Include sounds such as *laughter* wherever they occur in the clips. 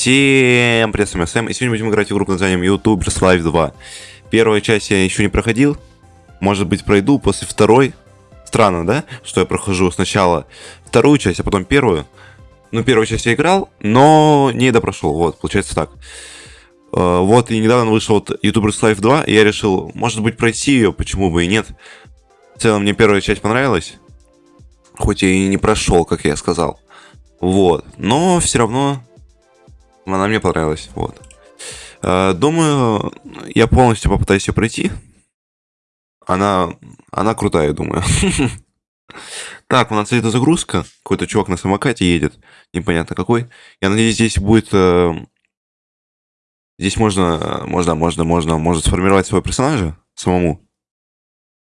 Всем привет, с вами Сэм, и сегодня будем играть в игру под названием YouTubers Live 2. Первую часть я еще не проходил, может быть пройду после второй. Странно, да, что я прохожу сначала вторую часть, а потом первую. Ну, первую часть я играл, но не допрошел, вот, получается так. Э, вот, и недавно вышел вот YouTubers Live 2, и я решил, может быть, пройти ее, почему бы и нет. В целом, мне первая часть понравилась, хоть и не прошел, как я сказал. Вот, но все равно она мне понравилась, вот. Э, думаю, я полностью попытаюсь ее пройти. Она, она крутая, думаю. *laughs* Так, у нас это загрузка. Какой-то чувак на самокате едет. Непонятно какой. Я надеюсь, здесь будет... Э, здесь можно, можно, можно, можно, может сформировать своего персонажа самому.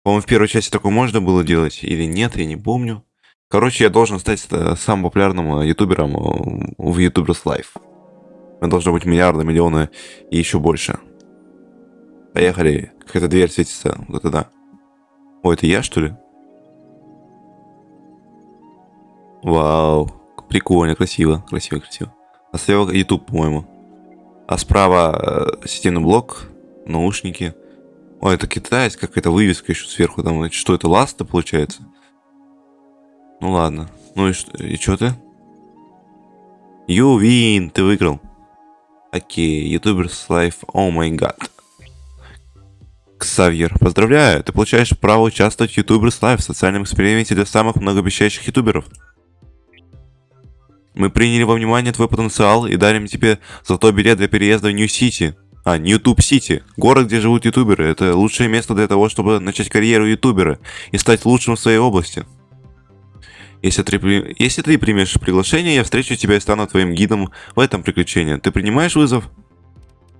По-моему, в первой части такое можно было делать или нет, я не помню. Короче, я должен стать э, самым популярным ютубером в YouTubers Live. Мы должны быть миллиарды, миллионы и еще больше. Поехали. Какая-то дверь светится. Вот это да. О, это я, что ли? Вау. Прикольно, красиво. Красиво, красиво. А слева YouTube, по-моему. А справа э, системный блок, наушники. Ой, это китайец, какая-то вывеска еще сверху. Там, что это, ласта получается? Ну ладно. Ну и что, и что ты? You win, ты выиграл. Окей, Youtubers Life, oh my god. Ксавьер, поздравляю, ты получаешь право участвовать в Youtubers Life, социальном эксперименте для самых многообещающих ютуберов. Мы приняли во внимание твой потенциал и дарим тебе золотой билет для переезда в New City. А, NewTube City. Город, где живут ютуберы. Это лучшее место для того, чтобы начать карьеру ютубера и стать лучшим в своей области. Если ты, если ты примешь приглашение, я встречу тебя и стану твоим гидом в этом приключении. Ты принимаешь вызов?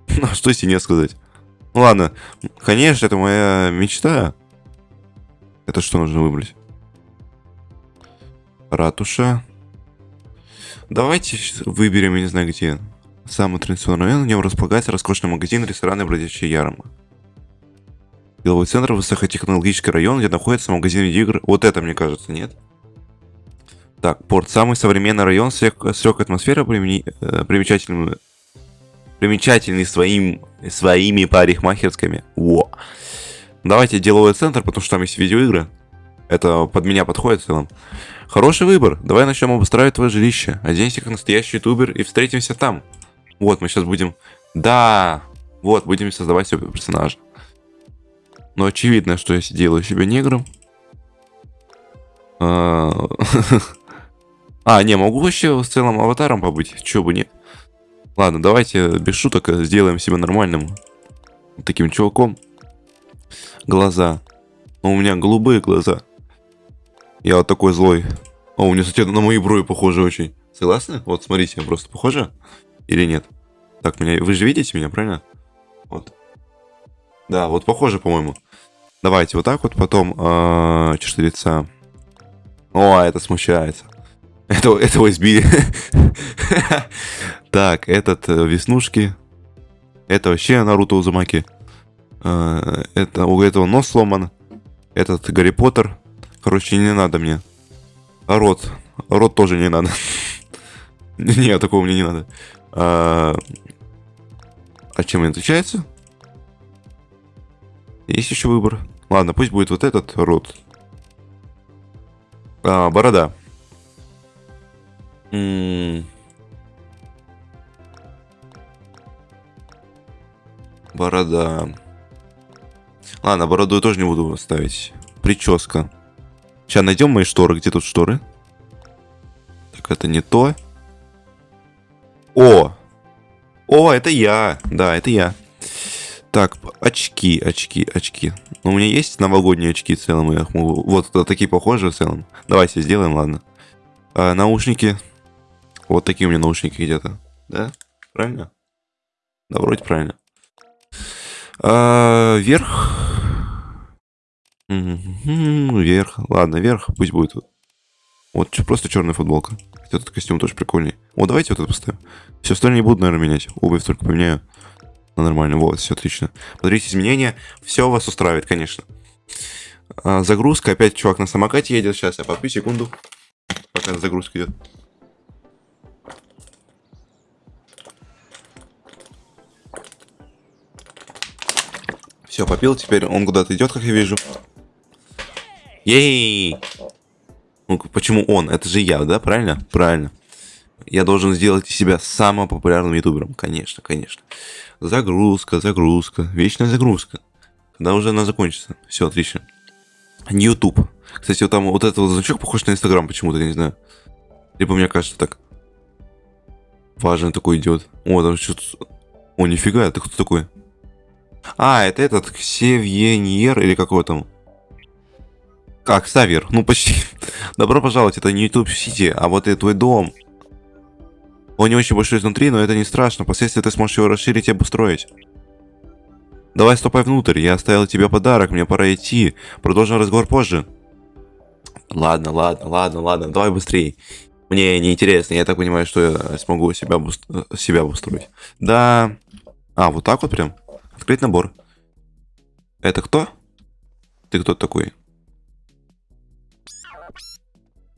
*laughs* Ну, что если не сказать? Ну ладно, конечно, это моя мечта. Это что нужно выбрать? Ратуша. Давайте выберем, я не знаю где. Самый традиционный район, в нем располагается роскошный магазин, ресторан и бродячая ярма. Деловой центр, высокотехнологический район, где находится магазин видеоигр. Вот это, мне кажется, нет? Так, порт. Самый современный район с легкой атмосферой, примени, э, примечательным, примечательный своим, своими парикмахерскими. Во. Давайте деловой центр, потому что там есть видеоигры. Это под меня подходит в целом. Хороший выбор. Давай начнем обустраивать твое жилище. Оденься как настоящий ютубер и встретимся там. Вот, мы сейчас будем... Да! Вот, будем создавать себе персонажа. Но очевидно, что я делаю себе негром. *laughs* А, А, не, могу вообще с целым аватаром побыть. Чё бы нет. Ладно, давайте без шуток сделаем себя нормальным. Таким чуваком. Глаза. Но у меня голубые глаза. Я вот такой злой. О, у меня, кстати, на мои брови похоже очень. Согласны? Вот, смотрите, просто похоже? Или нет? Так, меня... Вы же видите меня, правильно? Вот. Да, вот похоже, по-моему. Давайте вот так вот, потом... Э, черты лица. О, это смущается. Это, этого избили. Так, этот э, Веснушки. Это вообще Наруто Узумаки. Э, это у этого нос сломан. Этот Гарри Поттер. Короче, не надо мне. А рот. Рот тоже не надо. *laughs* Не, такого мне не надо. А, а чем он отличается? Есть еще выбор. Ладно, пусть будет вот этот рот. А, борода. Борода. Ладно, бороду я тоже не буду ставить. Прическа. Сейчас найдем мои шторы. Где тут шторы? Так, это не то. О! О, это я. Да, это я. Так, очки, очки, очки. Ну, у меня есть новогодние очки в целом. Я могу... Вот такие похожие в целом. Давайте сделаем, ладно. А, наушники. Вот такие у меня наушники где-то. Да? Правильно? Да, вроде правильно. А, вверх. Вверх. Ладно, вверх. Пусть будет. Вот просто черная футболка. Этот костюм тоже прикольный. Вот давайте вот это поставим. Все остальное не буду, наверное, менять. Обувь только поменяю. Ну, нормально. Вот, все отлично. Смотрите изменения. Все вас устраивает, конечно. А, загрузка. Опять чувак на самокате едет. Сейчас я попью секунду. Пока загрузка идет. Все, попил, теперь он куда-то идет, как я вижу. Ей! Ну, почему он? Это же я, да? Правильно? Правильно. Я должен сделать из себя самым популярным ютубером. Конечно, конечно. Загрузка, загрузка. Вечная загрузка. Когда уже она закончится. Все, отлично. YouTube. Кстати, вот там вот этот вот значок похож на Инстаграм почему-то, я не знаю. Либо мне кажется так. Важный такой идет. О, там что-то... О, нифига, это кто такой? А, это этот Ксевьеньер или какой там? Как, Савер? Ну, почти. *laughs* Добро пожаловать, это не YouTube City, а вот это твой дом. Он не очень большой изнутри, но это не страшно. Впоследствии ты сможешь его расширить и обустроить. Давай ступай внутрь, я оставил тебе подарок, мне пора идти. Продолжим разговор позже. Ладно, ладно, ладно, ладно, давай быстрее. Мне неинтересно, я так понимаю, что я смогу себя, себя обустроить. Да. А, вот так вот прям? Открыть набор. Это кто? Ты кто такой?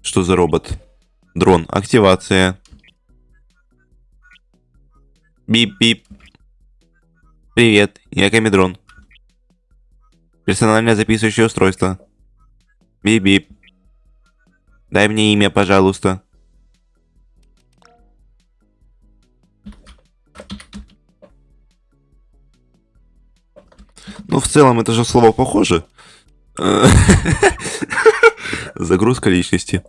Что за робот? Дрон. Активация. Бип-бип. Привет, я Камедрон. Персональное записывающее устройство. Бип-бип. Дай мне имя, пожалуйста. Ну, в целом, это же слово похоже. *laughs* Загрузка личности.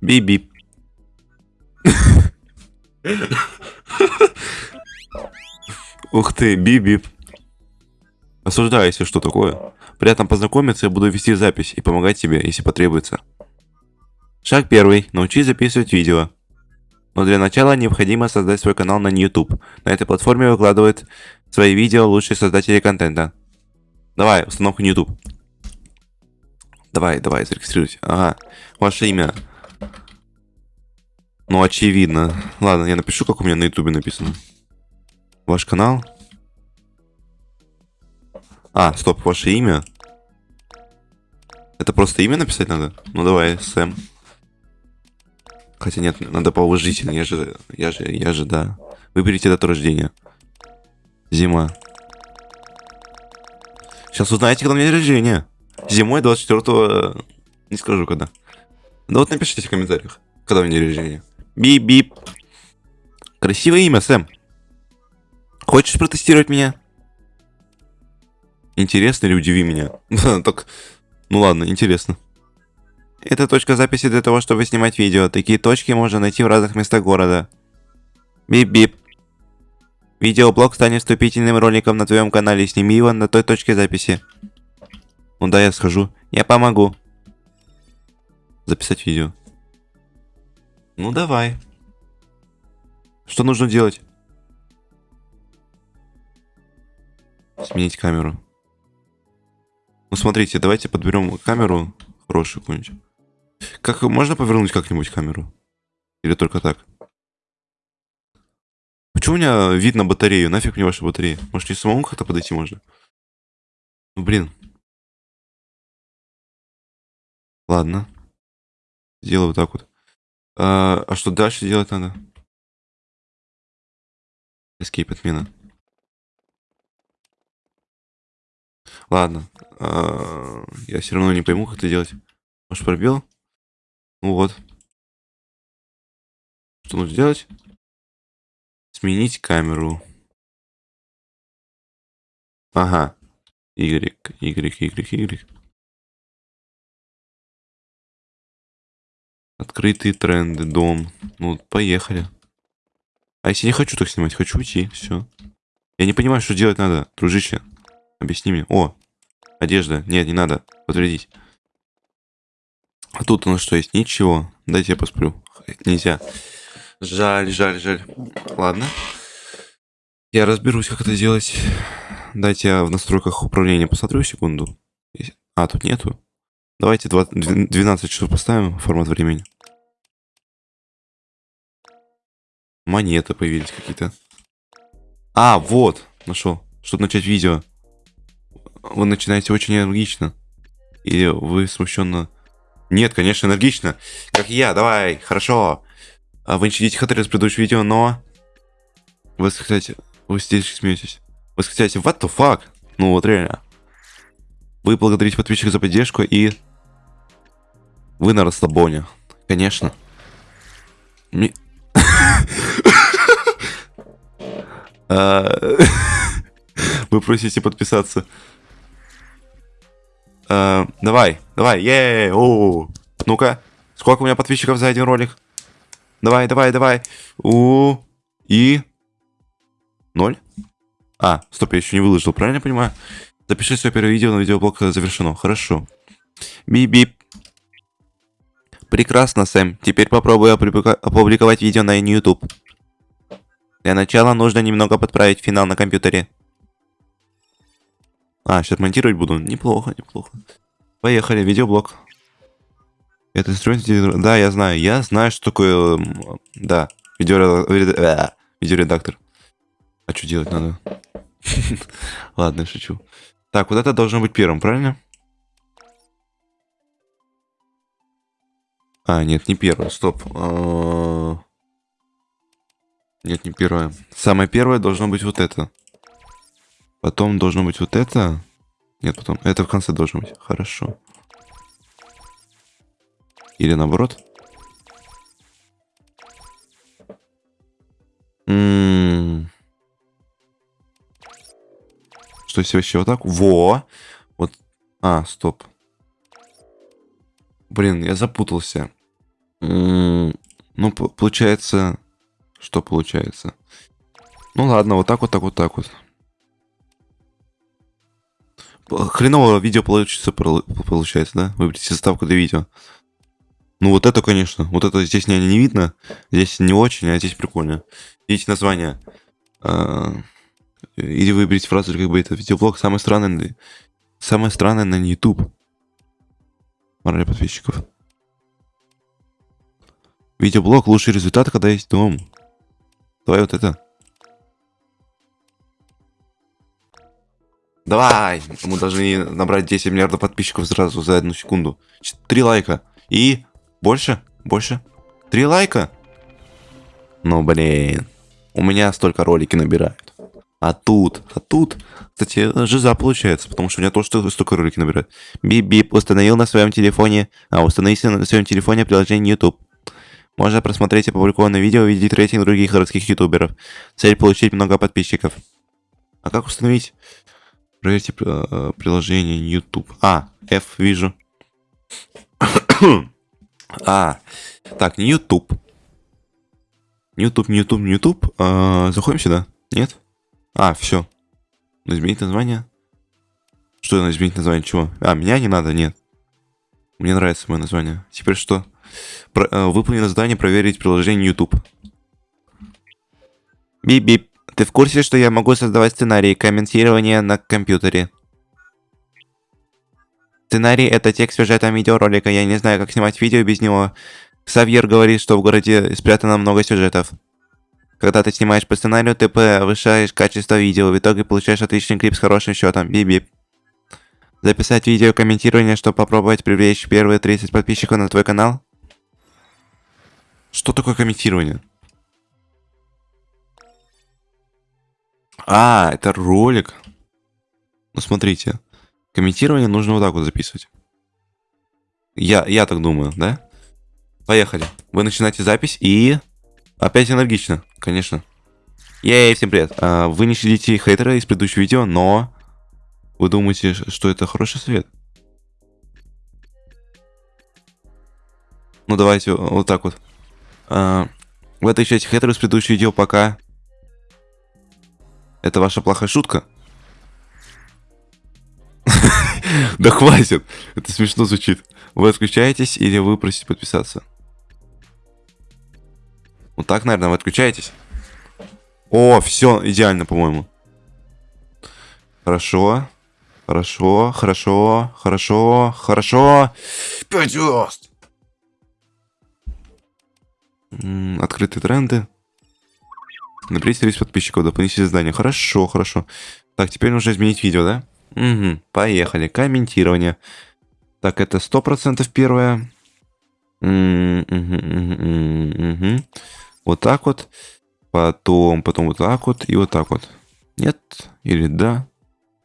Бип-бип. Ух ты, бип-бип. Осуждаю, если что такое. Приятно познакомиться, я буду вести запись и помогать тебе, если потребуется. Шаг первый. Научись записывать видео. Но для начала необходимо создать свой канал на YouTube. На этой платформе выкладывают свои видео лучшие создатели контента. Давай, установка на YouTube. Давай, давай, зарегистрируйте. Ага, ваше имя. Ну, очевидно. Ладно, я напишу, как у меня на YouTube написано. Ваш канал. А, стоп, ваше имя. Это просто имя написать надо? Ну давай, Сэм. Хотя нет, надо поуважительно. Я же, я же, я же, да. Выберите дату рождения. Зима. Сейчас узнаете, когда у меня день рождения. Зимой 24 Не скажу когда. Да вот напишите в комментариях, когда у меня день рождения. Бип-бип. Красивое имя, Сэм. Хочешь протестировать меня? Интересно или удиви меня? *laughs* так, ну ладно, интересно. Это точка записи для того, чтобы снимать видео. Такие точки можно найти в разных местах города. Бип-бип. Видеоблог станет вступительным роликом на твоем канале. Сними его на той точке записи. Ну да, я схожу. Я помогу. Записать видео. Ну давай. Что нужно делать? Сменить камеру. Ну смотрите, давайте подберем камеру хорошую какую-нибудь. Как можно повернуть как-нибудь камеру? Или только так? Почему у меня видно батарею? Нафиг мне ваша батарея? Может, не самому как-то подойти можно? Ну, блин. Ладно. Сделаю вот так вот. А, а что дальше делать надо? Escape отмена. Ладно. А, я все равно не пойму, как это делать. Может, пробел? Ну вот. Что нужно сделать? Сменить камеру. Ага. Y, Y, Y, Y. Открытые тренды, дом. Ну, поехали. А если не хочу так снимать, хочу уйти, все. Я не понимаю, что делать надо, дружище. Объясни мне. О, одежда. Нет, не надо. Подтвердить. А тут у нас что есть? Ничего. Дайте я посплю. Нельзя. Жаль, жаль, жаль. Ладно. Я разберусь, как это делать. Дайте я в настройках управления посмотрю секунду. А, тут нету. Давайте 20, 12 часов поставим формат времени. Монеты появились какие-то. А, вот, нашел. Чтобы начать видео. Вы начинаете очень энергично. И вы смущенно нет, конечно, энергично. Как я, давай, хорошо. А вы не щадите хатри с предыдущего видео, но... Вы, кстати, вы здесь смеетесь. Вы, кстати, what the fuck? Ну вот реально. Вы благодарите подписчиков за поддержку и... Вы на расслабоне. Конечно. Ми- *laughs* А, *laughs* Вы просите подписаться. А, Давай, давай, е о Ну-ка, сколько у меня подписчиков за один ролик? Давай, давай, давай. У и ноль. А, стоп, я еще не выложил, правильно я понимаю? Запиши свое первое видео на видеоблог завершено. Хорошо. Бип-бип. Прекрасно, Сэм. Теперь попробую опубликовать видео на YouTube. Для начала нужно немного подправить финал на компьютере. А, сейчас монтировать буду. Неплохо, неплохо. Поехали, видеоблог. Это инструмент... Да, я знаю. Я знаю, что такое... м, Да, видеоре- э, видеоредактор. А что делать надо? *laughs* Ладно, шучу. Так, вот это должно быть первым, правильно? А, нет, не первое, стоп. А, Нет, не первое. Самое первое должно быть вот это. Потом должно быть вот это. Нет, потом. Это в конце должно быть. Хорошо. Или наоборот. Что если вообще вот так? Во! Вот. А, стоп. Блин, я запутался. Ну, получается... Что получается? Ну ладно, вот так вот, так вот, так вот. Хреново видео получится, получается, да? Выберите заставку для видео. Ну вот это, конечно. Вот это здесь не, не видно. Здесь не очень, а здесь прикольно. Видите название. А, Или выберите фразу, как бы это видеоблог самый странный, на- самое странное на YouTube. Мораль подписчиков. Видеоблог лучший результат, когда есть дом. Давай вот это. Давай! Мы должны набрать 10 миллиардов подписчиков сразу за одну секунду. Ч- Три лайка. И больше? Больше? Три лайка? Ну, блин. У меня столько ролики набирают. А тут, а тут, кстати, жиза получается, потому что у меня тоже столько- ролики набирают. Бип-бип, установил на своем телефоне, а установите на своем телефоне приложение YouTube. Можно просмотреть опубликованное видео и увидеть рейтинг других городских ютуберов. Цель получить много подписчиков. А как установить? Проверьте э, приложение YouTube. А, F вижу. А, так, не YouTube. YouTube, не YouTube, не YouTube. А, заходим сюда. Нет? А, все. Изменить название. Что надо изменить название? Чего? А, меня не надо, нет. Мне нравится мое название. Теперь что? Про- э, выполнено задание проверить приложение YouTube. Бип-бип. Ты в курсе, что я могу создавать сценарии комментирования на компьютере? Сценарий — это текст сюжета видеоролика. Я не знаю, как снимать видео без него. Савьер говорит, что в городе спрятано много сюжетов. Когда ты снимаешь по сценарию, ты повышаешь качество видео. В итоге получаешь отличный клип с хорошим счетом. Бип-бип. Записать видео комментирование, чтобы попробовать привлечь первые 30 подписчиков на твой канал? Что такое комментирование? А, это ролик. Ну, смотрите. Комментирование нужно вот так вот записывать. Я, я так думаю, да? Поехали. Вы начинаете запись и... Опять энергично, конечно. Ей, всем привет. А, вы не следите хейтера из предыдущего видео, но... Вы думаете, что это хороший совет? Ну, давайте вот так вот. А, Вы отвечаете хейтеру из предыдущего видео пока... Это ваша плохая шутка? *laughs* Да хватит! Это смешно звучит. Вы отключаетесь или вы просите подписаться? Вот так, наверное, вы отключаетесь. О, все, идеально, по-моему. Хорошо. Хорошо, хорошо, хорошо, хорошо. Пять звезд. Открытые тренды. Наберите 30 подписчиков, дополнительные задания. Хорошо, хорошо. Так, теперь нужно изменить видео, да? Угу, поехали. Комментирование. Так, это 100% первое. Вот так вот. Потом, потом вот так вот и вот так вот. Нет? Или да?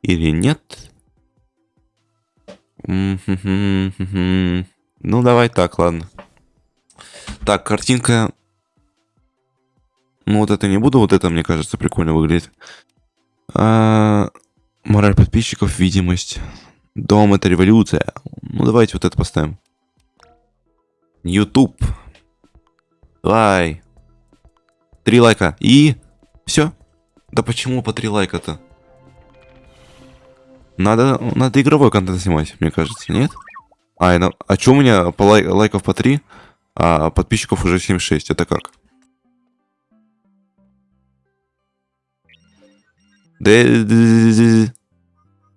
Или нет? Ну, давай так, ладно. Так, картинка... Ну, вот это не буду, вот это, мне кажется, прикольно выглядит. А, мораль подписчиков, видимость. Дом — это революция. Ну, давайте вот это поставим. YouTube. Давай. Три лайка. И... Все. Да почему по три лайка-то? Надо, надо игровой контент снимать, мне кажется, нет? А, а что у меня по лай, лайков по 3, а подписчиков уже 76? Это как?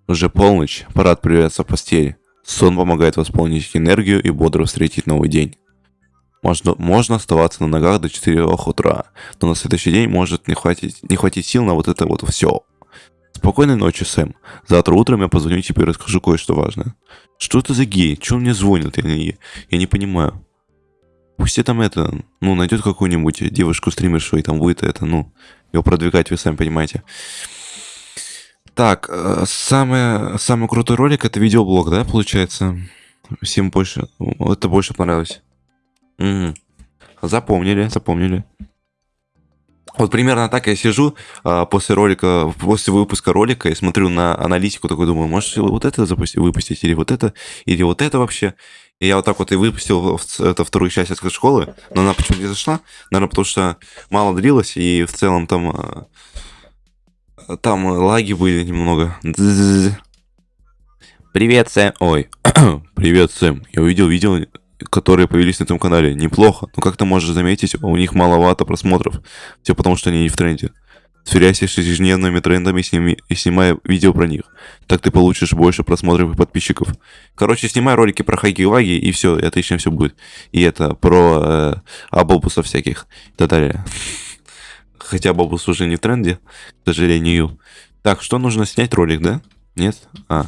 Уже полночь, пора отправляться в постели. Сон помогает восполнить энергию и бодро встретить новый день. Можно, можно оставаться на ногах до 4 утра, но на следующий день может не хватить, не хватить сил на вот это вот все. Спокойной ночи, Сэм. Завтра утром я позвоню тебе и расскажу кое-что важное. Что это за гей? Чего мне звонит? Я не, я не понимаю. Пусть там это, ну, найдет какую-нибудь девушку стримершу и там будет это, ну, его продвигать, вы сами понимаете. Так, э, самый, самый крутой ролик это видеоблог, да, получается? Всем больше, это больше понравилось. Угу. Запомнили, запомнили. Вот примерно так я сижу а, после ролика, после выпуска ролика и смотрю на аналитику, такой думаю, может вот это запустить, выпустить, или вот это, или вот это вообще. И я вот так вот и выпустил это вторую часть от школы, но она почему-то не зашла, наверное, потому что мало длилось, и в целом там а, там лаги были немного. Привет, Сэм. Ой, *coughs* привет, Сэм. Я увидел видео, которые появились на этом канале. Неплохо, но как ты можешь заметить, у них маловато просмотров. Все потому, что они не в тренде. Сверяйся с ежедневными трендами сними, и снимай видео про них. Так ты получишь больше просмотров и подписчиков. Короче, снимай ролики про хаги-ваги, и все, и отлично все будет. И это про э, абобусов всяких и так далее. Хотя Бобус уже не в тренде, к сожалению. Так, что нужно снять ролик, да? Нет? А.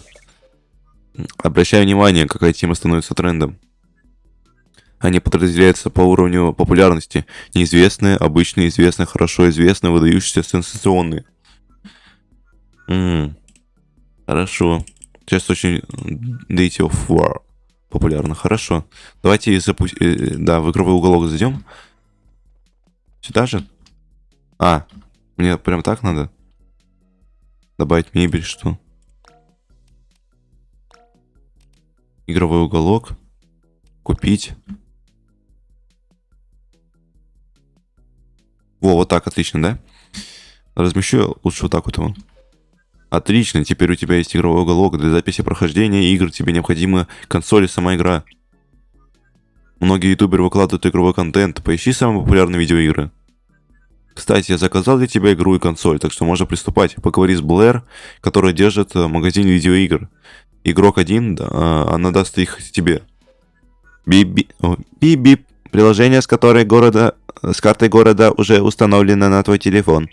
Обращаю внимание, какая тема становится трендом. Они подразделяются по уровню популярности. Неизвестные, обычные, известные, хорошо известные, выдающиеся, сенсационные. М Хорошо. Сейчас очень Date of War популярно. Хорошо. Давайте запустим... Э, да, в игровой уголок зайдем. Сюда же? А, мне прям так надо? Добавить мебель, что? Игровой уголок. Купить. Во, вот так, отлично, да? Размещу лучше вот так вот его. Отлично, теперь у тебя есть игровой уголок. Для записи прохождения игр тебе необходима консоль и сама игра. Многие ютуберы выкладывают игровой контент. Поищи самые популярные видеоигры. Кстати, я заказал для тебя игру и консоль, так что можно приступать. Поговори с Блэр, которая держит э, магазин видеоигр. Игрок один, да, а, она даст их тебе. Би-би... Приложение, с которой города... С картой города уже установлено на твой телефон.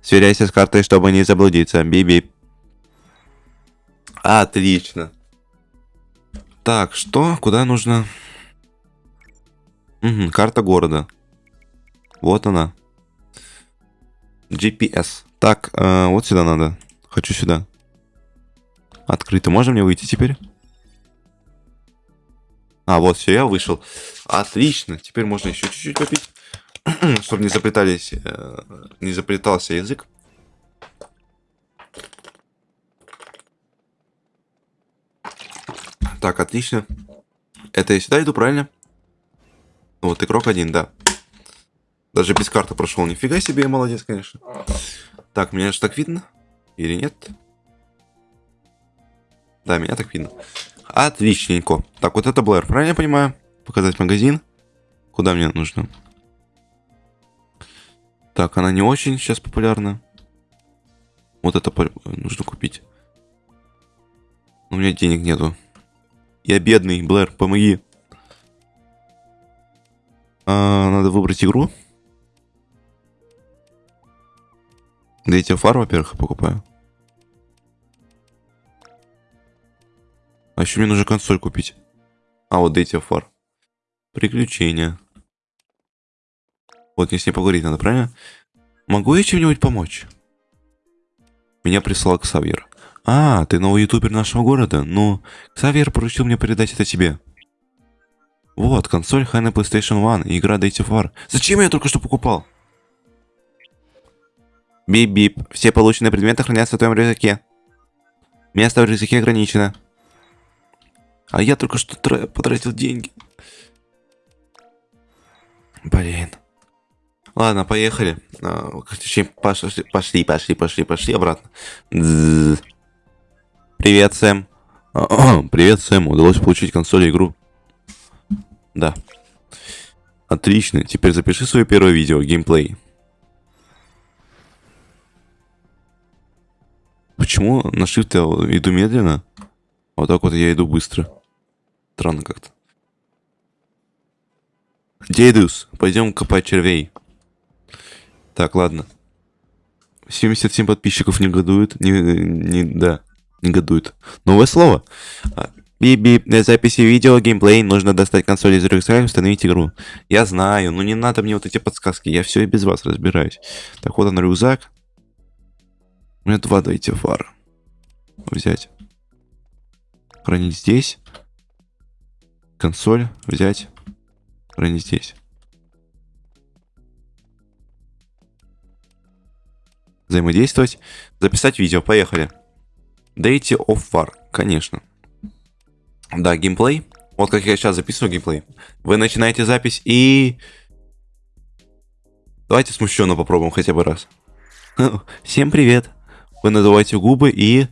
Сверяйся с картой, чтобы не заблудиться. Би-би. Отлично. Так, что? Куда нужно? Угу, карта города. Вот она. GPS. Так, э, вот сюда надо. Хочу сюда. Открыто. Можно мне выйти теперь? А, вот, все, я вышел. Отлично. Теперь можно еще чуть-чуть попить. *clears throat* Чтобы не заплетались, э, не заплетался язык. Так, отлично. Это я сюда иду, правильно? Вот игрок один, да. Даже без карты прошел. Нифига себе, я молодец, конечно. Так, меня же так видно? Или нет? Да, меня так видно. Отличненько. Так, вот это Блэр, правильно я понимаю? Показать магазин. Куда мне нужно? Так, она не очень сейчас популярна. Вот это нужно купить. У меня денег нету. Я бедный, Блэр, помоги. А, надо выбрать игру. Да эти фар, во-первых, покупаю. А еще мне нужно консоль купить. А, вот of War. Приключения. Вот, мне с ней поговорить надо, правильно? Могу я чем-нибудь помочь? Меня прислал Ксавьер. А, ты новый ютубер нашего города? Ну, Ксавьер поручил мне передать это тебе. Вот, консоль Hana PlayStation One и игра Date War. Зачем я только что покупал? Бип-бип. Все полученные предметы хранятся в твоем рюкзаке. Место в рюкзаке ограничено. А я только что потратил деньги. Блин. Ладно, поехали. А, пошли, пошли, пошли, пошли, пошли обратно. Привет, Сэм. *clears throat* Привет, Сэм. Удалось получить консоль и игру. Да. Отлично. Теперь запиши свое первое видео, геймплей. Почему на shift я иду медленно? Вот так вот я иду быстро. Странно как-то. Дедус, пойдем копать червей. Так, ладно. 77 подписчиков негодуют. Не, не, да, негодуют. Новое слово. Биби, для записи видео, геймплей, нужно достать консоль из рюкзака и установить игру. Я знаю, но не надо мне вот эти подсказки, я все и без вас разбираюсь. Так, вот он рюкзак. У меня два дайте фар. Взять. Хранить здесь. Консоль взять. Хранить здесь. Взаимодействовать. Записать видео. Поехали. Date of War. Конечно. Да, геймплей. Вот как я сейчас записываю геймплей. Вы начинаете запись и... Давайте смущенно попробуем хотя бы раз. *laughs* Всем привет. Вы надуваете губы и...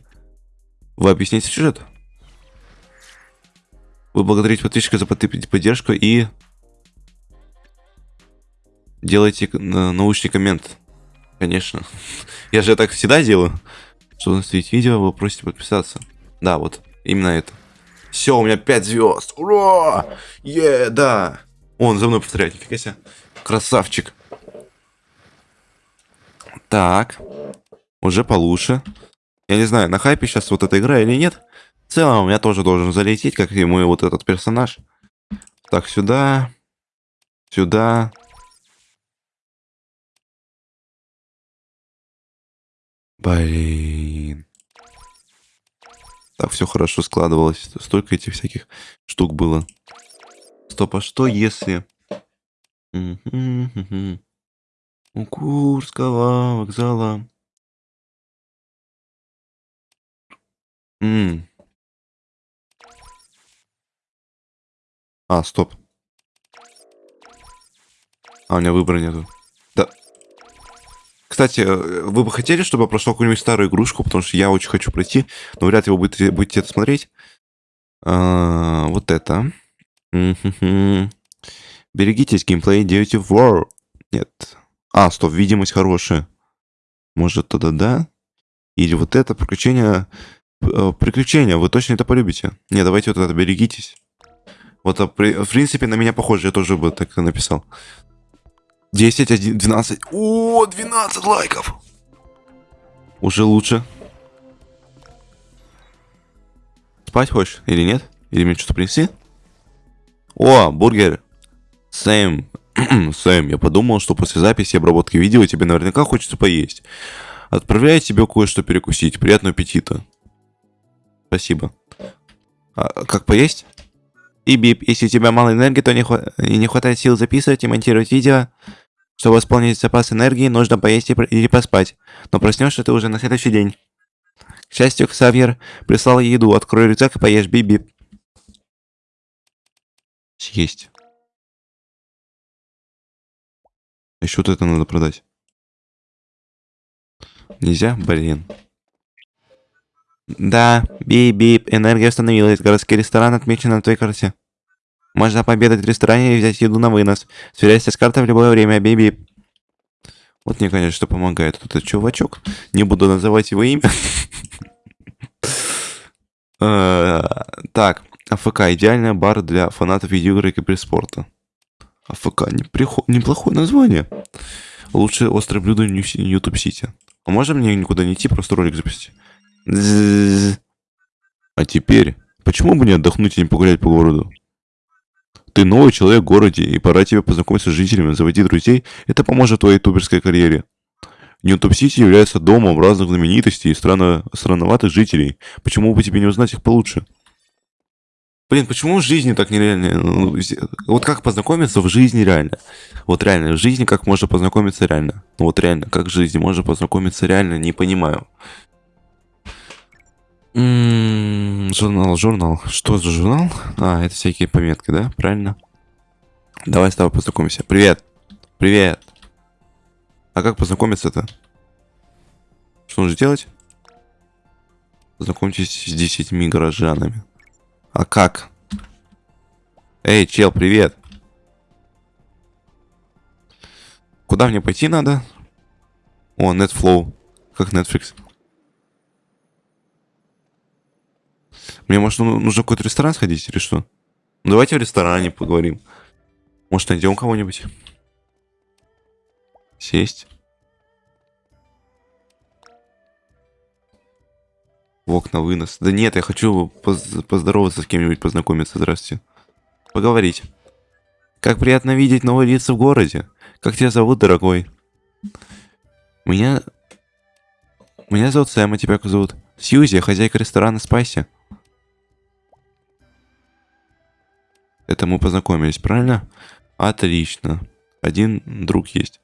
Вы объясните сюжет. Вы благодарите подписчика за поддержку и... Делайте научный коммент. Конечно. *laughs* Я же так всегда делаю. Чтобы настроить видео, вы просите подписаться. Да, вот. Именно это. Все, у меня 5 звезд. Ура! Е, да. Он за мной повторяет, нифига себе. Красавчик. Так. Уже получше. Я не знаю, на хайпе сейчас вот эта игра или нет. В целом, меня тоже должен залететь, как и мой вот этот персонаж. Так, сюда. Сюда. Блин. Так, все хорошо складывалось. Столько этих всяких штук было. Стоп, а что если... У Курского вокзала М. А, стоп. А, у меня выбора нету. Да. Кстати, э, вы бы хотели, чтобы я прошел какую-нибудь старую игрушку, потому что я очень хочу пройти, но вряд ли вы будете, будете это смотреть. А, вот это. Берегитесь, геймплей Duty War. Нет. А, стоп, видимость хорошая. Может, тогда да? Или вот это приключение приключения, вы точно это полюбите. Не, давайте вот это, берегитесь. Вот, а в принципе, на меня похоже, я тоже бы так написал. 10, 1, 12. О, 12 лайков. Уже лучше. Спать хочешь или нет? Или мне что-то принести? О, бургер. Сэм. *clears throat* Сэм, я подумал, что после записи и обработки видео тебе наверняка хочется поесть. Отправляю тебе кое-что перекусить. Приятного аппетита. Спасибо. А, как поесть? И бип, если у тебя мало энергии, то не, хва не хватает сил записывать и монтировать видео, чтобы восполнить запас энергии, нужно поесть или поспать. Но проснешься ты уже на следующий день. К счастью, Ксавьер прислал еду. Открой рюкзак и поешь бип-бип. Съесть. Еще вот это надо продать. Нельзя? Блин. Да, бип-бип, энергия установилась. Городский ресторан отмечен на твоей карте. Можно пообедать в ресторане и взять еду на вынос. Сверяйся с картой в любое время, бип-бип. Вот мне, конечно, что помогает. Тут этот чувачок. Не буду называть его имя. *laughs* Э, так, АФК. Идеальный бар для фанатов видеоигр и киберспорта. АФК. Неплохое название. Лучшее острое блюдо YouTube Сити. А можно мне никуда не идти, просто ролик запустить? А теперь, почему бы не отдохнуть и не погулять по городу? Ты новый человек в городе, и пора тебе познакомиться с жителями, заводи друзей. Это поможет твоей ютуберской карьере. NewTube City является домом разных знаменитостей и странно... странноватых жителей. Почему бы тебе не узнать их получше? Блин, почему в жизни так нереально? Ну, вот как познакомиться в жизни реально? Вот реально, в жизни как можно познакомиться реально? Ну вот реально, как в жизни можно познакомиться реально, не понимаю. Журнал, журнал. Что за журнал? А, это всякие пометки, да? Правильно? Давай с тобой познакомимся. Привет. Привет. А как познакомиться-то? Что нужно делать? Познакомьтесь с десятьми горожанами. А как? Эй, чел, привет. Куда мне пойти надо? О, NetFlow. Как Netflix. Мне, может, ну, нужно в какой-то ресторан сходить или что? Ну, давайте в ресторане поговорим. Может, найдем кого-нибудь? Сесть. В окна вынос. Да нет, я хочу поз поздороваться с кем-нибудь, познакомиться. Здравствуйте. Поговорить. Как приятно видеть новые лица в городе. Как тебя зовут, дорогой? Меня... Меня зовут Сэм, а тебя как зовут? Сьюзи, хозяйка ресторана Спайси. Это мы познакомились, правильно? Отлично. Один друг есть.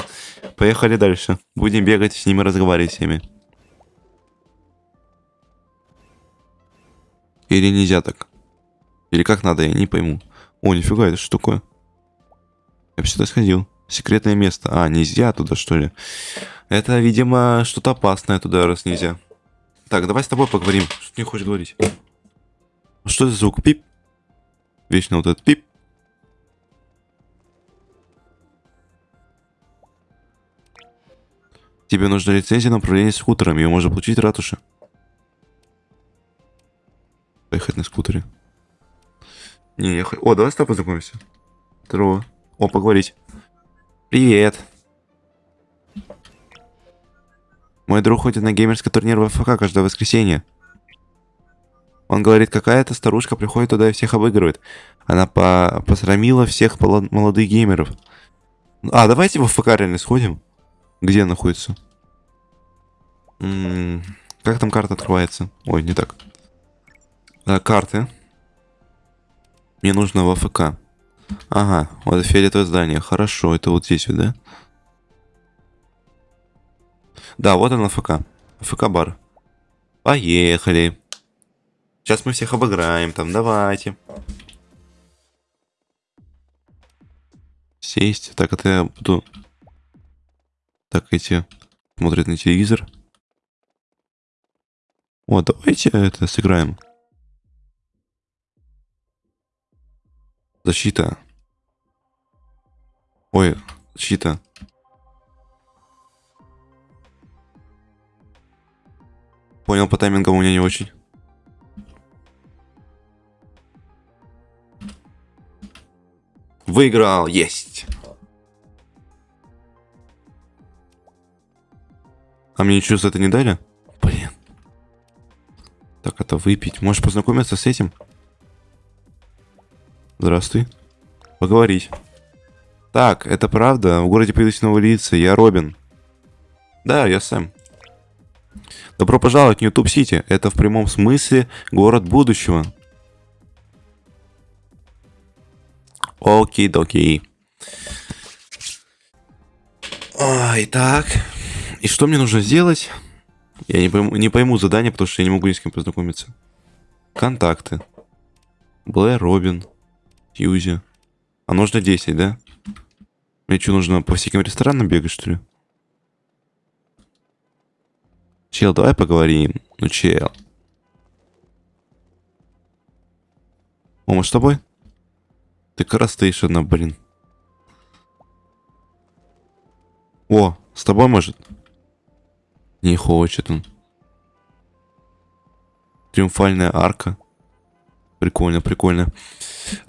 *laughs* Поехали дальше. Будем бегать с ними, разговаривать всеми. Или нельзя так? Или как надо, я не пойму. О, нифига, это что такое? Я бы сюда сходил. Секретное место. А, нельзя туда, что ли? Это, видимо, что-то опасное туда, раз нельзя. Так, давай с тобой поговорим. Что ты не хочешь говорить? Что за звук? Пип? Вечно вот этот пип. Тебе нужна лицензия на управление скутером. Ее можно получить в ратуше. Поехать на скутере. Не, я... О, давай с тобой познакомимся. Здорово. О, поговорить. Привет. Мой друг ходит на геймерский турнир в ФК каждое воскресенье. Он говорит, какая-то старушка приходит туда и всех обыгрывает. Она по посрамила всех молодых геймеров. А, давайте в ФК реально сходим. Где находится? М -м -м, как там карта открывается? Ой, не так. А, карты. Мне нужно в АФК. Ага, вот фиолетовое здание. Хорошо, это вот здесь вот, да? Да, вот он АФК. АФК-бар. Поехали. Сейчас мы всех обыграем там, давайте. Сесть. Так, это я буду... Так, эти смотрят на телевизор. О, давайте это сыграем. Защита. Ой, защита. Понял, по таймингам у меня не очень. Выиграл, есть. А мне ничего за это не дали? Блин. Так, это выпить. Можешь познакомиться с этим? Здравствуй. Поговорить. Так, это правда? В городе появились новые лица. Я Робин. Да, я Сэм. Добро пожаловать в YouTube Сити. Это в прямом смысле город будущего. Окей-докей. Итак. И что мне нужно сделать? Я не пойму, не пойму задание, потому что я не могу ни с кем познакомиться. Контакты. Блэр Робин. Юзи. А нужно 10, да? Мне что, нужно по всяким ресторанам бегать, что ли? Чел, давай поговорим. Ну, чел. Мы с тобой? Ты одна, блин. О, с тобой может? Не хочет он. Триумфальная арка. Прикольно, прикольно.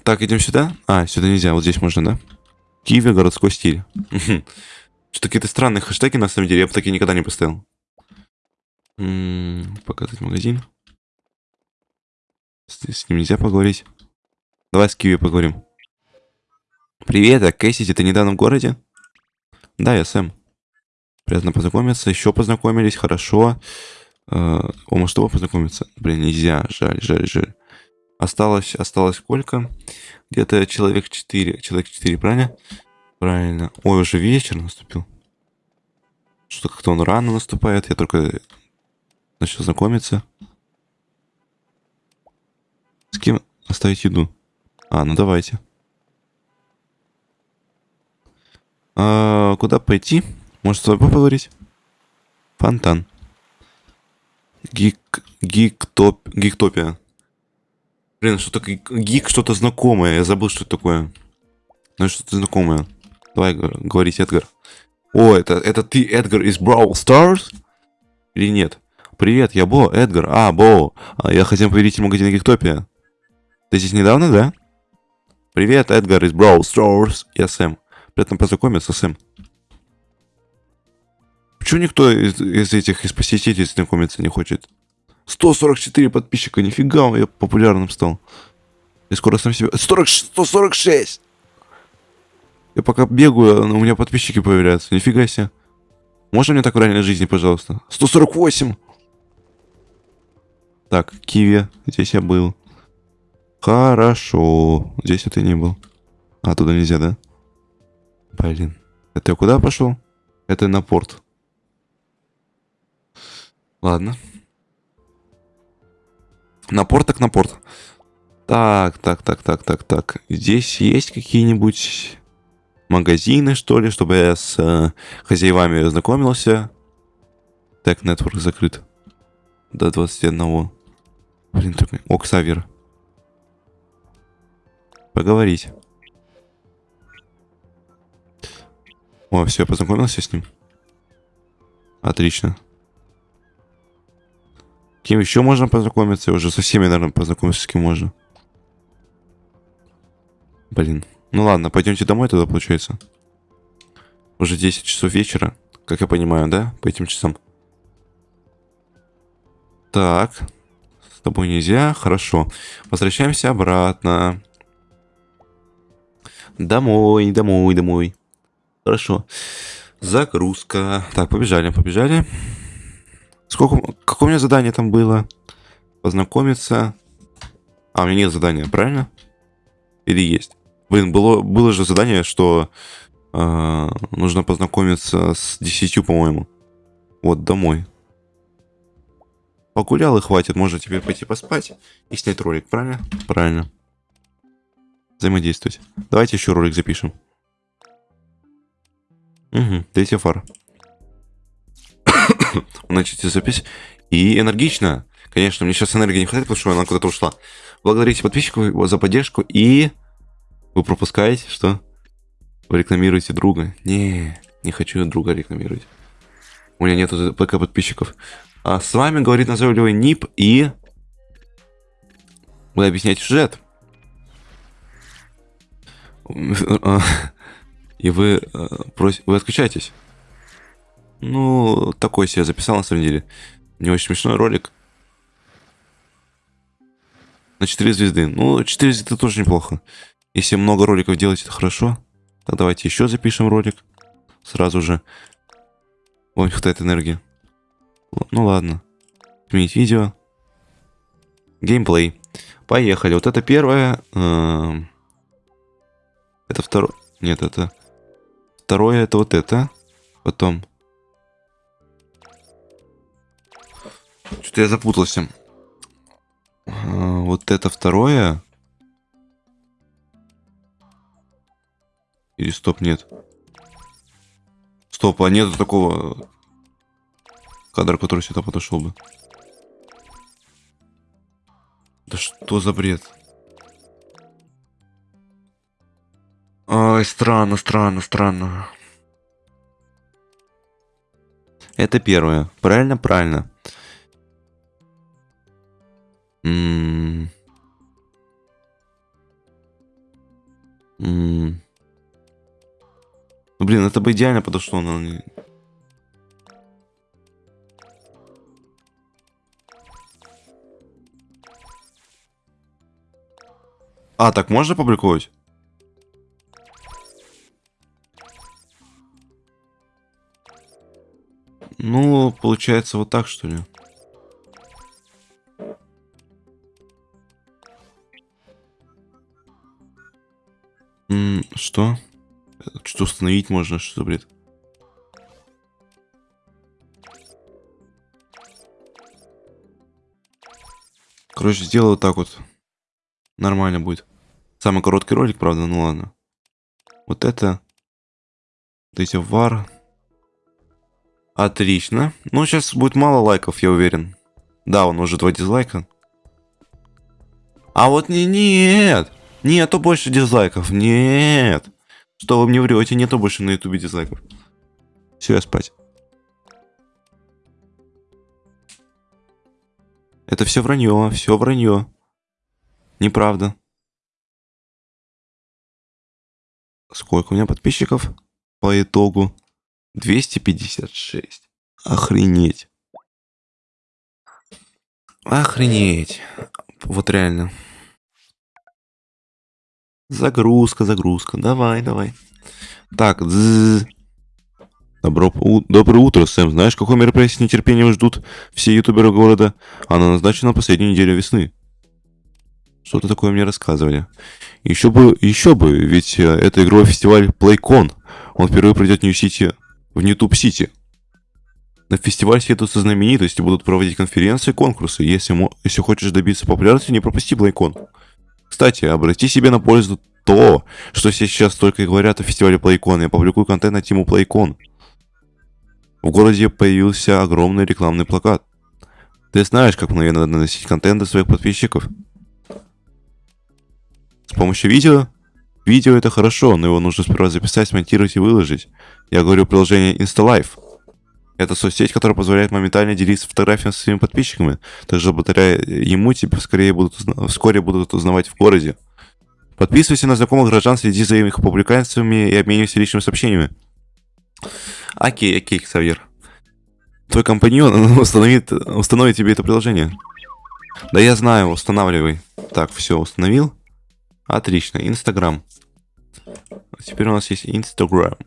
Так, идем сюда. А, сюда нельзя, вот здесь можно, да? Киеве городской стиль. Что какие-то странные хэштеги, на самом деле, я бы такие никогда не поставил. показать магазин. С, с ним нельзя поговорить. Давай с Киви поговорим. Привет, а Кэссити, ты недавно в городе? Да, я Сэм. Приятно познакомиться. Еще познакомились, хорошо. Э, О, может, его познакомиться? Блин, нельзя. Жаль, жаль, жаль. Осталось, осталось сколько? Где-то человек 4. Человек 4, правильно? Правильно. Ой, уже вечер наступил. Что как-то он рано наступает. Я только начал знакомиться. С кем оставить еду? А, ну давайте. А, куда пойти? Может, с тобой поговорить? Фонтан. Гик... Гиктоп... Гиктопия. Блин, что-то гик, что-то знакомое. Я забыл, что это такое. Ну, что-то знакомое. Давай говорить, Эдгар. О, это, это ты, Эдгар, из Brawl Stars? Или нет? Привет, я Бо, Эдгар. А, Бо. А, я хотел поверить в магазин Гиктопия. Ты здесь недавно, да? Привет, Эдгар из Brawl Stars. Я Сэм. Приятно познакомиться, Сэм. Почему никто из, из этих из посетителей знакомиться не хочет? 144 подписчика, нифига, я популярным стал. Я скоро сам себя... 40, 146! Я пока бегаю, у меня подписчики появляются. Нифига себе. Можно мне так в реальной жизни, пожалуйста? 148! Так, Киви. Здесь я был. Хорошо. Здесь это не был. А, туда нельзя, да? Блин. Это я куда пошел? Это на порт. Ладно. На порт так на порт. Так, так, так, так, так, так. Здесь есть какие-нибудь магазины, что ли, чтобы я с э, хозяевами ознакомился. Так, нетворк закрыт. До 21. Блин, такой. О, Ксавер. Поговорить. О, все, познакомился с ним. Отлично. Кем еще можно познакомиться? Я уже со всеми, наверное, познакомиться с кем можно. Блин. Ну ладно, пойдемте домой тогда, получается. Уже 10 часов вечера, как я понимаю, да? По этим часам. Так. С тобой нельзя. Хорошо. Возвращаемся обратно. Домой, домой, домой. Хорошо. Загрузка. Так, побежали, побежали. Сколько... Какое у меня задание там было? Познакомиться. А, у меня нет задания, правильно? Или есть? Блин, было, было же задание, что э, нужно познакомиться с 10, по-моему. Вот, домой. Погулял и хватит. Можно теперь пойти поспать и снять ролик, правильно? Правильно. Взаимодействовать. Давайте еще ролик запишем. Угу, третья фара. *coughs* Начните запись. И энергично. Конечно, мне сейчас энергии не хватает, потому что она куда-то ушла. Благодарите подписчиков за поддержку и... Вы пропускаете, что? Вы рекламируете друга. Не, не хочу друга рекламировать. У меня нету ПК подписчиков. А с вами говорит назойливый НИП и... Вы объясняете сюжет. И вы, э, прос... вы отключаетесь. Ну, такой себе записал, на самом деле. Не очень смешной ролик. На 4 звезды. Ну, 4 звезды тоже неплохо. Если много роликов делать, это хорошо. Так давайте еще запишем ролик. Сразу же. Ой, не хватает энергии. Ну ладно. Изменить видео. Геймплей. Поехали. Вот это первое. Эм, это второе. Нет, это... Второе это вот это. Потом Что-то я запутался. А, вот это второе. Или стоп, нет. Стоп, а нету такого кадра, который сюда подошел бы. Да что за бред? Ой, странно, странно, странно. Это первое. Правильно, правильно. М -м ну, блин, это бы идеально подошло, но... А, так можно публиковать? Ну, получается вот так, что ли? М, Что? Что установить можно? Что за бред? Короче, сделаю так вот. Нормально будет. Самый короткий ролик, правда, ну ладно. Вот это. Вот эти вар. Отлично. Ну, сейчас будет мало лайков, я уверен. Да, он уже два дизлайка. А вот не нет. Нету больше дизлайков. Нет. Что вы мне врете? Нету больше на ютубе дизлайков. Все, я спать. Это все вранье, все вранье. Неправда. Сколько у меня подписчиков по итогу? 256. Охренеть. Охренеть. Вот реально. Загрузка, загрузка. Давай, давай. Так, дзз. Добро, у- доброе утро, Сэм. Знаешь, какое мероприятие с нетерпением ждут все ютуберы города? Оно назначено на последнюю неделю весны. Что-то такое мне рассказывали. Еще бы, еще бы, ведь э, это игровой фестиваль PlayCon. Он впервые пройдет в New City, в NewTube City. На фестиваль съедутся знаменитости, будут проводить конференции и конкурсы. Если, если хочешь добиться популярности, не пропусти PlayCon. Кстати, обрати себе на пользу то, что сейчас только и говорят о фестивале PlayCon. Я публикую контент на тему PlayCon. В городе появился огромный рекламный плакат. Ты знаешь, как мгновенно наносить контент до своих подписчиков? С помощью видео? Видео это хорошо, но его нужно сперва записать, смонтировать и выложить. Я говорю о приложении InstaLife. Это соцсеть, которая позволяет моментально делиться фотографиями со своими подписчиками. Также благодаря ему тебя скорее будут, узна- вскоре будут узнавать в городе. Подписывайся на знакомых горожан, следи за их публикациями и обменивайся личными сообщениями. Окей, окей, Ксавьер. Твой компаньон установит, установит тебе это приложение. Да я знаю, устанавливай. Так, все, установил. Отлично, Инстаграм. Теперь у нас есть Инстаграм.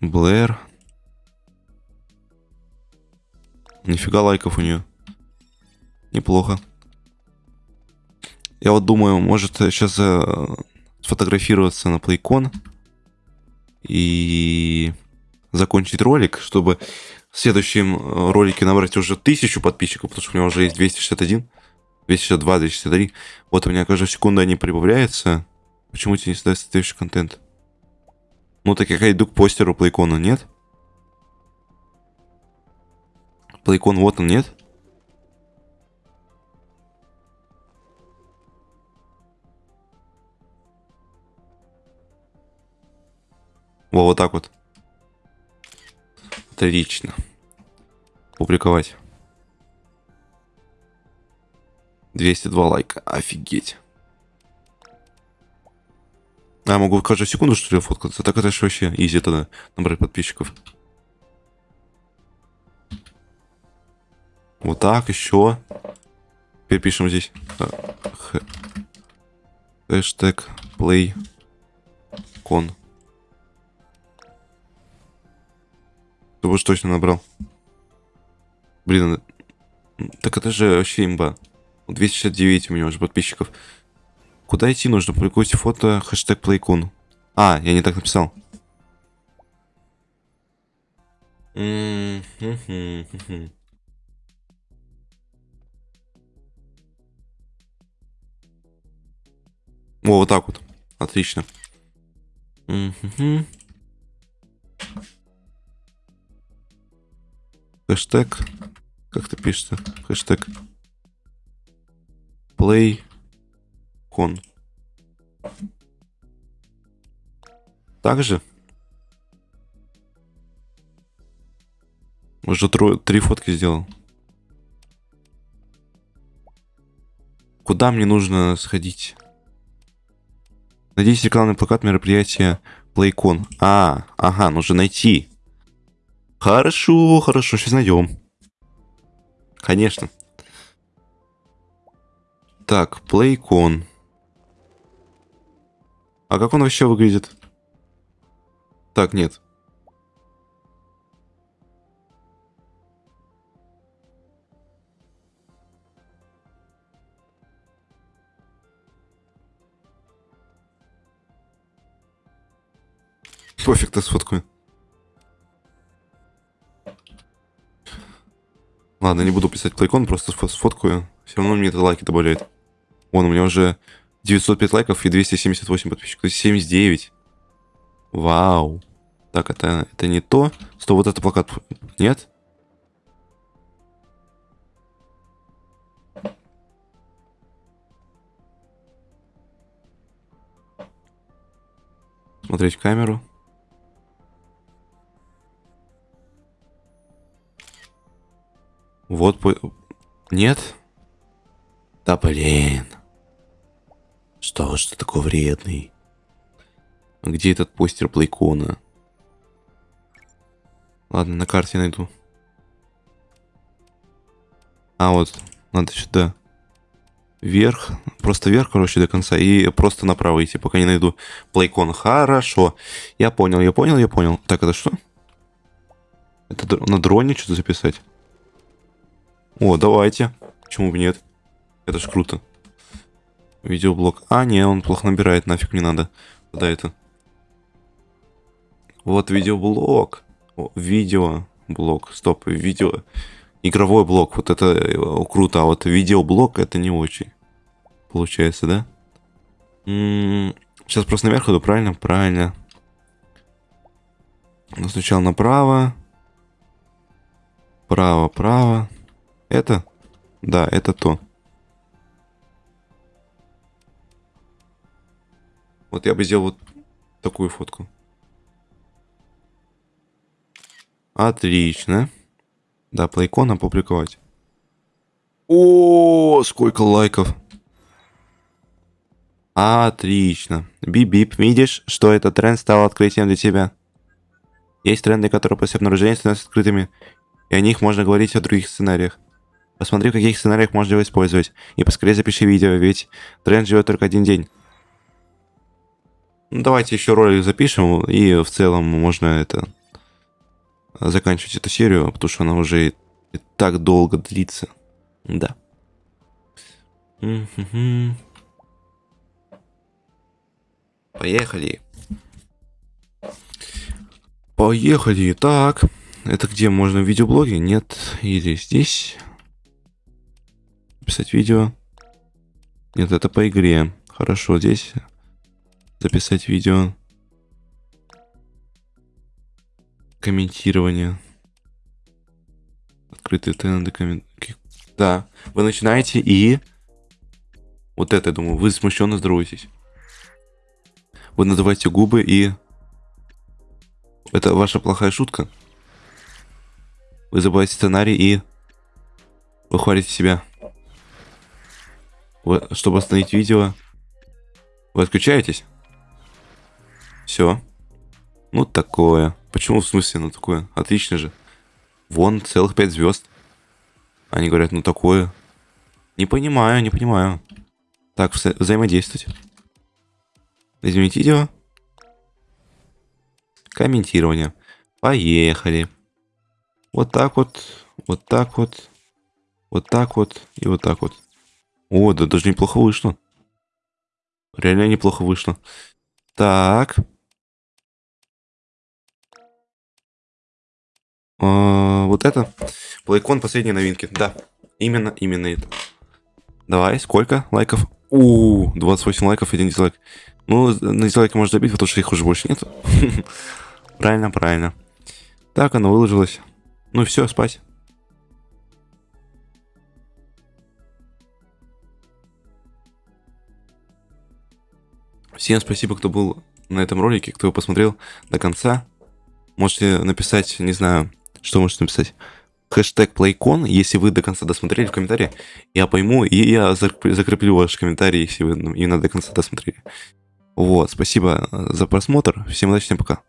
Блэр. Нифига лайков у нее. Неплохо. Я вот думаю, может сейчас сфотографироваться на PlayCon и закончить ролик, чтобы в следующем э, ролике набрать уже тысячу подписчиков, потому что у меня уже есть 261, 262, 263. Вот у меня каждую секунду они прибавляются. Почему тебе не даст следующий контент? Ну так я иду к постеру Плейкона, нет? Плейкон вот он, нет? Во, вот так вот. Отлично. Публиковать. 202 лайка. Офигеть. А, могу каждую секунду, что ли, фоткаться? Так это же вообще изи тогда набрать подписчиков. Вот так, еще. Теперь пишем здесь. а, Хэштег play con. Чтобы уж точно набрал. Блин, так это же вообще имба. 269 у меня уже подписчиков. Куда идти нужно? Публикуйте фото, хэштег PlayCon. А, я не так написал. О, вот так вот. Отлично. Мгм. Хэштег. Как это пишется? Хэштег. Play. Кон. Также. Уже три фотки сделал. Куда мне нужно сходить? Надеюсь, рекламный плакат мероприятия PlayCon. А, ага, нужно найти. Хорошо, хорошо, сейчас найдем. Конечно. Так, PlayCon. А как он вообще выглядит? Так, нет. Пофиг, ты сфоткаю. Ладно, не буду писать плейкон, просто сфоткаю. Все равно мне это лайки добавляет. Вон, у меня уже 905 лайков и 278 подписчиков. То есть 79. Вау. Так, это, это не то. Что вот это плакат. Нет? Смотреть камеру. Вот по... Нет? Да блин. Что ж ты такой вредный? Где этот постер Плейкона? Ладно, на карте найду. А, вот. Надо сюда. Вверх. Просто вверх, короче, до конца. И просто направо идти, пока не найду плейкон. Хорошо. Я понял, я понял, я понял. Так, это что? Это на дроне что-то записать? О, давайте. Почему бы нет? Это ж круто. Видеоблог. А, не, он плохо набирает, нафиг не надо. Куда это? Вот видеоблог. О, видеоблог. Стоп, видео. Игровой блок. Вот это э, круто. А вот видеоблог это не очень. Получается, да? М м-м, -м сейчас просто наверх иду, правильно? Правильно. Но сначала направо. Право, право. Это? Да, это то. Вот я бы сделал вот такую фотку. Отлично. Да, плейкон опубликовать. О, сколько лайков. Отлично. Бип-бип, видишь, что этот тренд стал открытием для тебя? Есть тренды, которые после обнаружения становятся открытыми, и о них можно говорить о других сценариях. Посмотри, в каких сценариях можно его использовать. И поскорее запиши видео, ведь тренд живет только один день. Ну, давайте еще ролик запишем, и в целом можно это заканчивать эту серию, потому что она уже и, и так долго длится. Да. Поехали. Поехали. Так, это где можно в видеоблоге? Нет. Или здесь? Писать видео. Нет, это по игре. Хорошо, здесь записать видео. Комментирование. Открытые тренды коммент... Да, вы начинаете и... Вот это, я думаю, вы смущенно здороваетесь. Вы называете губы и... Это ваша плохая шутка. Вы забываете сценарий и... Вы хвалите себя. Вы, чтобы остановить видео, вы отключаетесь? Все. Ну, такое. Почему в смысле, ну такое? Отлично же. Вон, целых пять звезд. Они говорят, ну такое. Не понимаю, не понимаю. Так, вза взаимодействовать. Изменить видео. Комментирование. Поехали. Вот так вот, вот так вот, вот так вот и вот так вот. О, да даже неплохо вышло. Реально неплохо вышло. Так. Вот это. Плейкон последней новинки. Да, именно, именно это. Давай, сколько лайков? У, 28 лайков, один дизлайк. Ну, на дизлайки можно забить, потому что их уже больше нет. *laughs* правильно, правильно. Так, оно выложилось. Ну все, спать. Всем спасибо, кто был на этом ролике, кто посмотрел до конца. Можете написать, не знаю, что можете написать. Хэштег PlayCon, если вы до конца досмотрели в комментарии, я пойму, и я закреплю ваш комментарий, если вы именно до конца досмотрели. Вот, спасибо за просмотр, всем удачи, всем пока.